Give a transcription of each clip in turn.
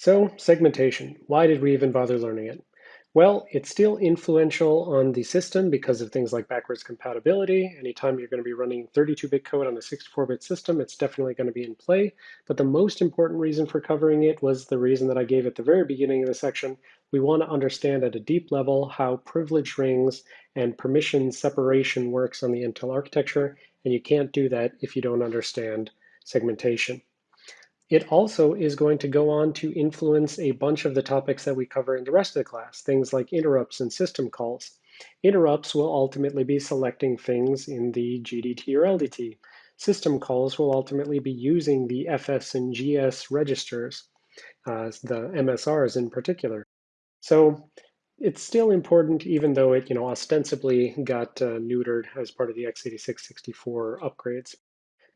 So segmentation, why did we even bother learning it? Well, it's still influential on the system because of things like backwards compatibility. Anytime you're going to be running 32-bit code on a 64-bit system, it's definitely going to be in play. But the most important reason for covering it was the reason that I gave at the very beginning of the section. We want to understand at a deep level how privilege rings and permission separation works on the Intel architecture, and you can't do that if you don't understand segmentation. It also is going to go on to influence a bunch of the topics that we cover in the rest of the class, things like interrupts and system calls. Interrupts will ultimately be selecting things in the GDT or LDT. System calls will ultimately be using the FS and GS registers, uh, the MSRs in particular. So it's still important, even though it, you know, ostensibly got uh, neutered as part of the x86-64 upgrades.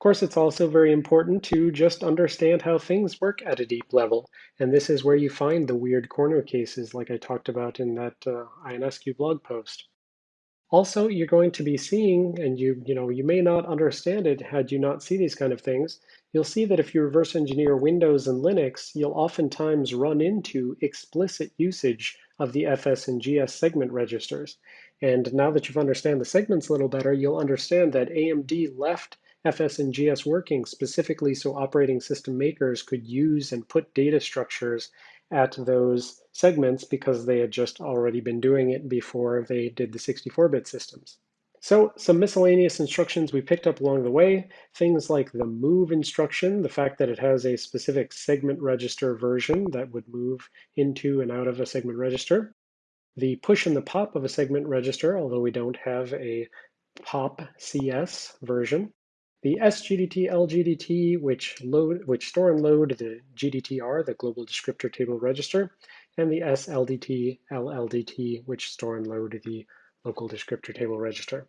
Course, it's also very important to just understand how things work at a deep level. And this is where you find the weird corner cases like I talked about in that uh, INSQ blog post. Also, you're going to be seeing, and you, you know, you may not understand it had you not see these kind of things, you'll see that if you reverse engineer Windows and Linux, you'll oftentimes run into explicit usage of the FS and GS segment registers. And now that you've understand the segments a little better, you'll understand that AMD left FS and GS working specifically so operating system makers could use and put data structures at those segments because they had just already been doing it before they did the 64-bit systems. So some miscellaneous instructions we picked up along the way, things like the move instruction, the fact that it has a specific segment register version that would move into and out of a segment register, the push and the pop of a segment register, although we don't have a pop CS version, the SGDT LGDT, which, load, which store and load the GDTR, the Global Descriptor Table Register, and the SLDT LLDT, which store and load the Local Descriptor Table Register.